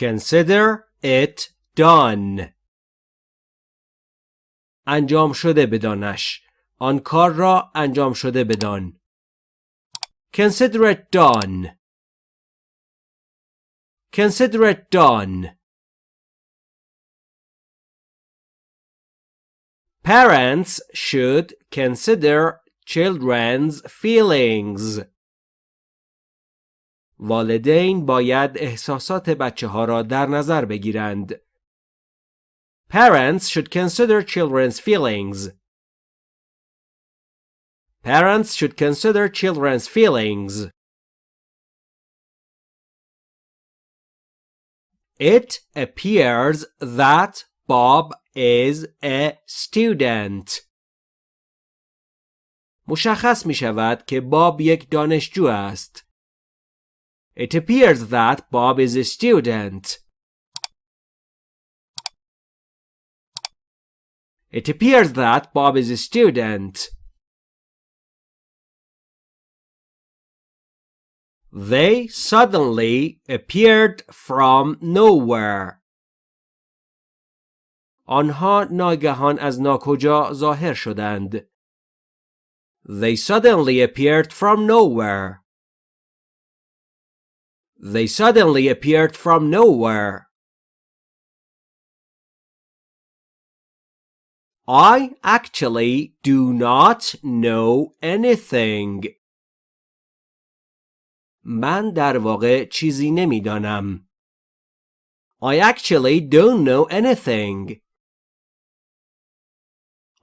Consider it done. انجام شده بدانش. آن کار را انجام شده بدان. Consider it done. Consider it done. Parents should consider children's feelings. والدین باید احساسات بچه ها را در نظر بگیرند. Parents should consider children's feelings. Parents should consider children's feelings. It appears that Bob is a student. مشخص می شود که باب یک دانشجو است. It appears that Bob is a student. It appears that Bob is a student. They suddenly appeared from nowhere. آنها ناگهان از ناکجا ظاهر شدند. They suddenly appeared from nowhere. They suddenly appeared from nowhere. I actually do not know anything. من در واقع چیزی نمیدانم. I actually don't know anything.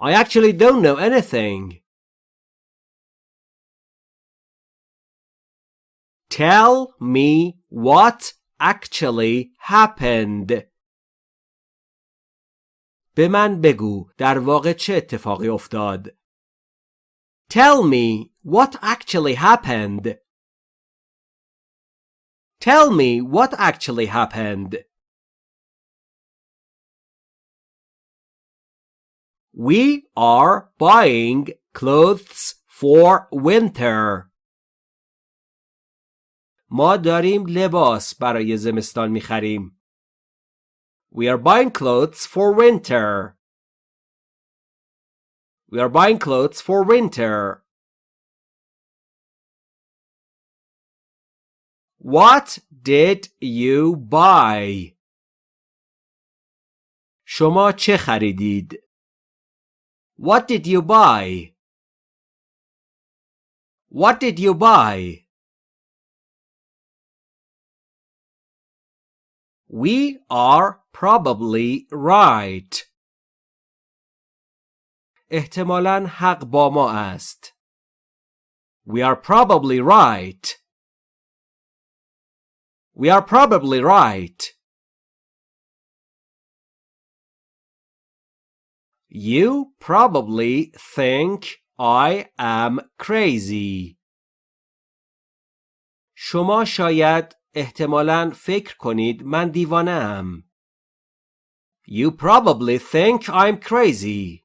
I actually don't know anything. Tell me what actually happened. به من بگو در واقع چه اتفاقی افتاد. Tell me what actually happened. Tell me what actually happened. We are buying clothes for winter. ما داریم لباس برای زمستان می‌خریم. We are buying clothes for winter. We are buying clothes for winter. What did you buy? شما چه خریدید؟ What did you buy? What did you buy? We are probably right. احتمالاً حق با ما است. We are probably right. We are probably right. You probably think I am crazy. شما شاید احتمالاً فکر کنید من دیوانه ام. You probably think I'm crazy.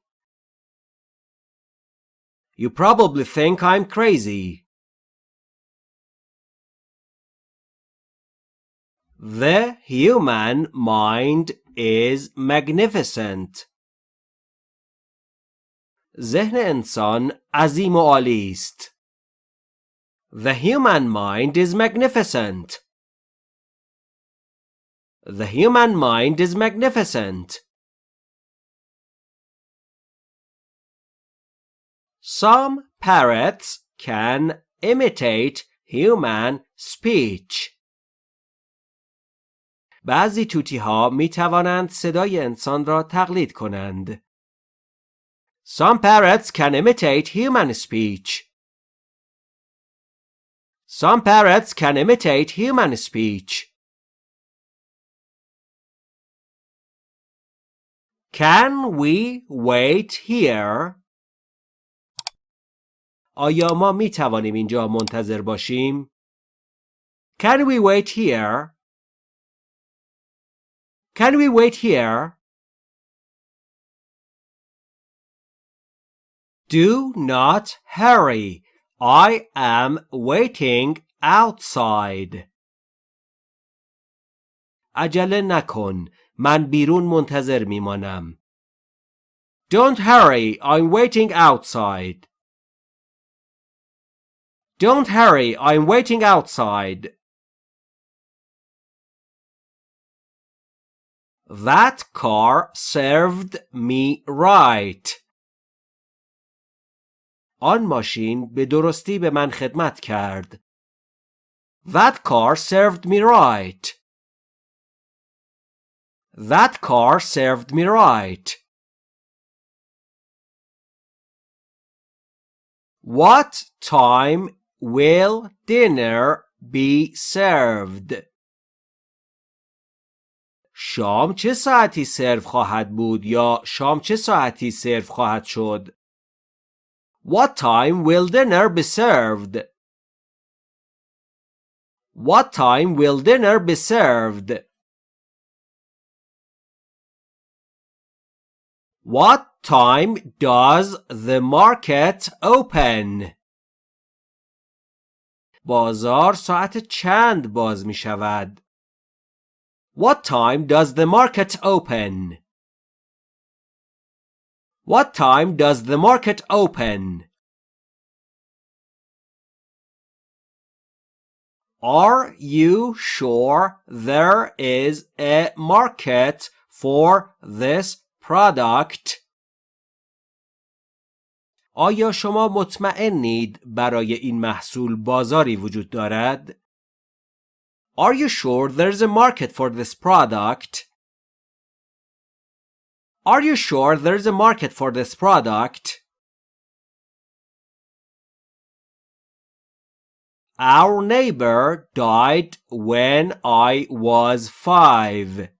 You probably think I'm crazy. The human mind is magnificent. ذهن انسان عظیم و عالی است. The human mind is magnificent. The human mind is magnificent. Some parrots can imitate human speech. بعضی توتی ها می توانند صدای انسان را تقلید کنند. Some parrots can imitate human speech. Some parrots can imitate human speech. Can we wait here? آیا ما می توانیم اینجا منتظر باشیم؟ Can we wait here? Can we wait here? Do not hurry. I am waiting outside. عجله نکن. من بیرون منتظر میمانم. Don't hurry. I'm waiting outside. Don't hurry. I'm waiting outside. That car served me right. آن ماشین به درستی به من خدمت کرد. That car served me right. That car served me right. What time will dinner be served? شام چه ساعتی سرو خواهد بود یا شام چه ساعتی سرو خواهد شد؟ What time will dinner be served? What time will dinner be served? What time does the market open? بازار ساعت چند باز می شود؟ What time does the market open? What time does the market open? Are you sure there is a market for this product? آیا شما مطمئنید برای این محصول بازاری وجود دارد؟ Are you sure there's a market for this product? Are you sure there's a market for this product? Our neighbor died when I was five.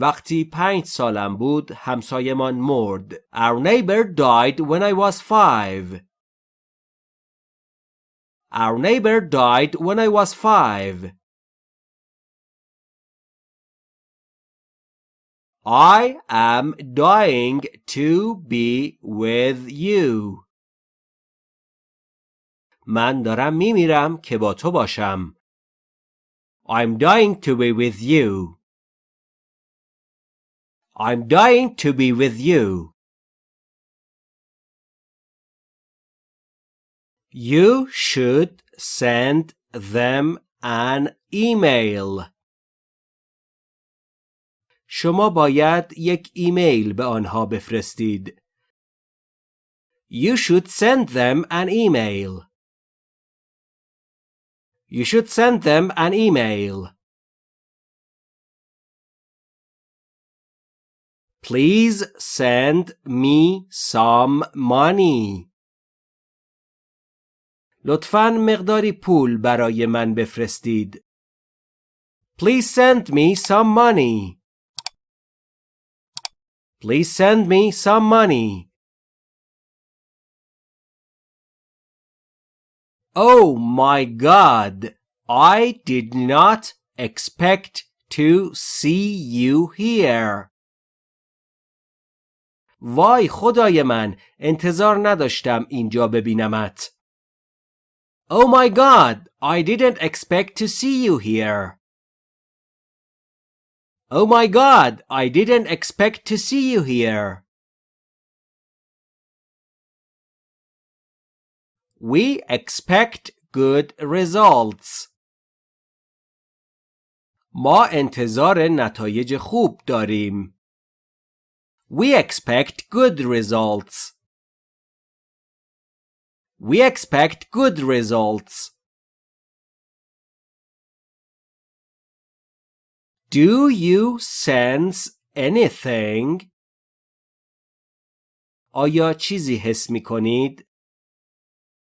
وقتی پنج سالم بود همسایمان مرد. Our neighbor died when I was five. Our neighbor died when I was five. I am dying to be with you. من دارم میمیرم که با تو باشم. I'm dying to be with you. I'm dying to be with you. You should send them an email. شما باید یک ایمیل به آنها بفرستید. You should send them an email. You should send them an email. Please send me some money. لطفاً مقداری پول برای من بفرستید. Please send me some money. Please send me some money. Oh my god! I did not expect to see you here. وای خدای من انتظار نداشتم اینجا ببینمت. Oh my god, I didn't expect to see you here. Oh my god, I didn't expect to see you here. We expect good results. ما انتظار نتایج خوب داریم. We expect good results. We expect good results. Do you sense anything? آیا چیزی حس می کنید؟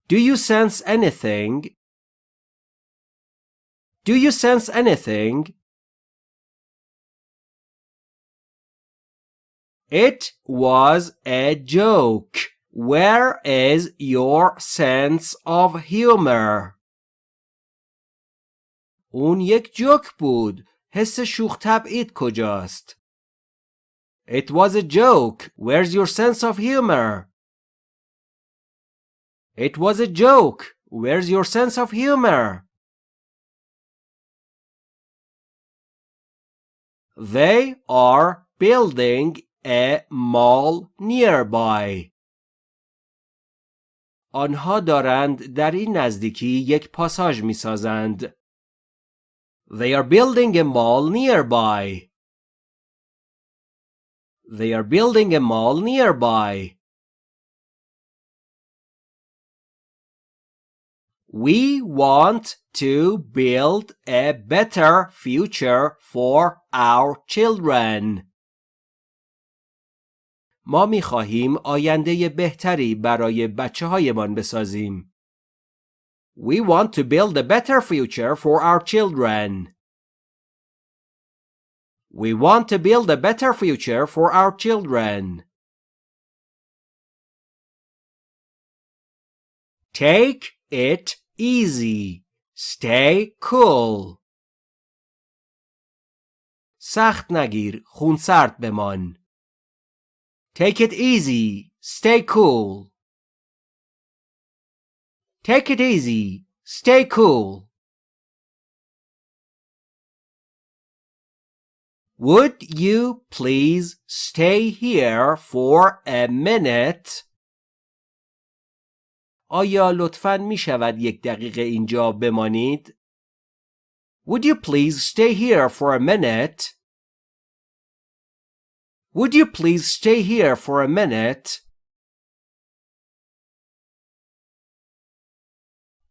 Do you sense anything? Do you sense anything? It was a joke. Where is your sense of humor? اون یک جوک بود. حس شوخ طبعید کجاست؟ It was a joke. Where's your sense of humor? It was a joke. Where's your sense of humor? They are building a mall nearby. آنها دارند در این نزدیکی یک پاساژ می سازند. They are building a mall nearby. They are building a mall nearby. We want to build a better future for our children. ما می خواهیم آینده بهتری برای بچه هایمان بسازیم. We want to build a better future for our children. We want to build a better future for our children. Take it easy. Stay cool. سخت نگیر. خونسرد بمان. Take it easy. Stay cool. Take it easy. Stay cool. Would you please stay here for a minute? آیا لطفاً می شود یک دقیقه اینجا بمانید؟ Would you please stay here for a minute? Would you please stay here for a minute?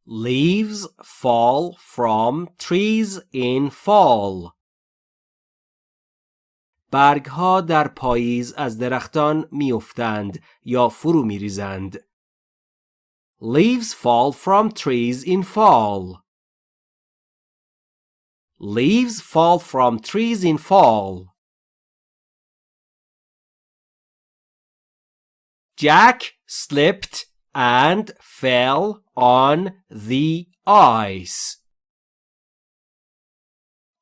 Leaves fall from trees in fall. برگها در پاییز از درختان میافتند یا فرو میریزند. Leaves fall from trees in fall. Leaves fall from trees in fall. Jack slipped and fell on the ice.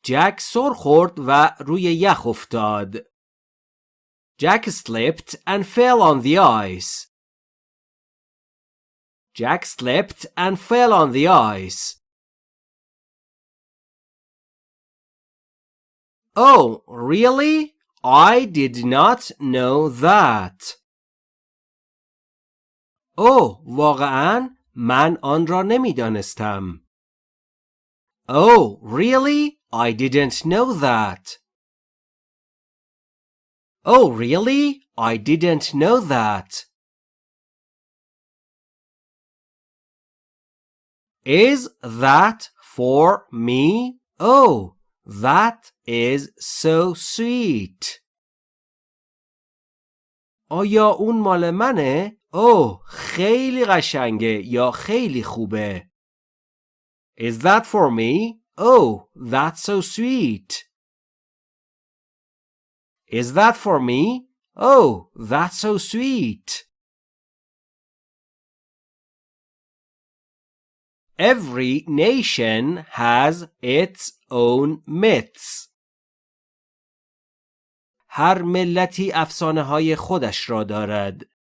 جک سر خورد و روی یخ افتاد. Jack slipped and fell on the ice. Jack slipped and fell on the ice. Oh, really? I did not know that. اوه واقعا من آن را نمی‌دانستم. Oh, really? I didn't know that. Oh, really? I didn't know that. Is that for me? Oh, that is so sweet. آیا اون مال منه؟ اوه خیلی قشنگه یا خیلی خوبه. Is that for me? Oh, that's so sweet. Is that for me? Oh, that's so sweet. Every nation has its own myths. هر ملتی افسانه های خودش را دارد.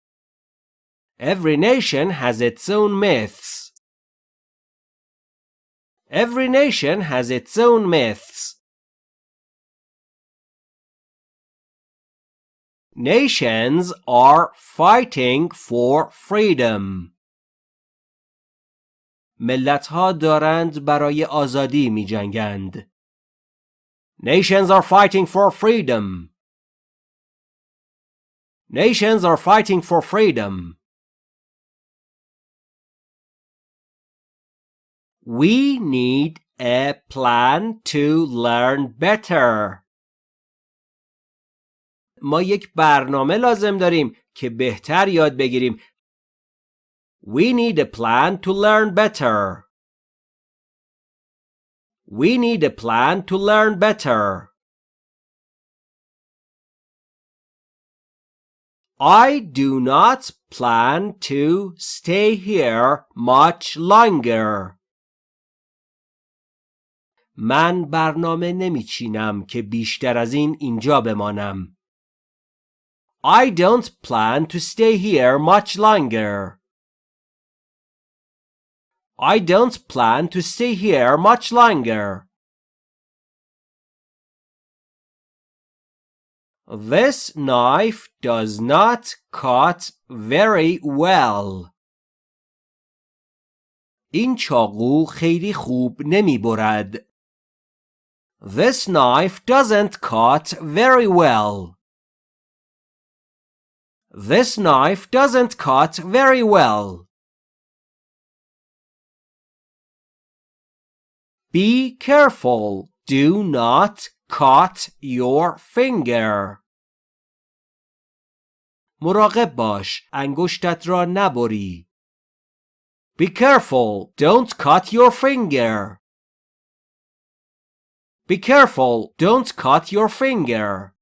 Every nation has its own myths. Every nation has its own myths. Nations are fighting for freedom. ملت ها دارند برای آزادی می جنگند. Nations are fighting for freedom. Nations are fighting for freedom. We need a plan to learn better. ما یک برنامه لازم داریم که بهتر یاد بگیریم. We need a plan to learn better. We need a plan to learn better. I do not plan to stay here much longer. من برنامه نمیچینم که بیشتر از این اینجا بمانم. I don't plan to stay here much longer. I don't plan to stay here much longer. This knife does not cut very well. این چاقو خیلی خوب نمی برد. This knife doesn't cut very well. This knife doesn't cut very well. Be careful. Do not cut your finger. مراقب باش. انگشتت را نبری. Be careful. Don't cut your finger. Be careful. Don't cut your finger.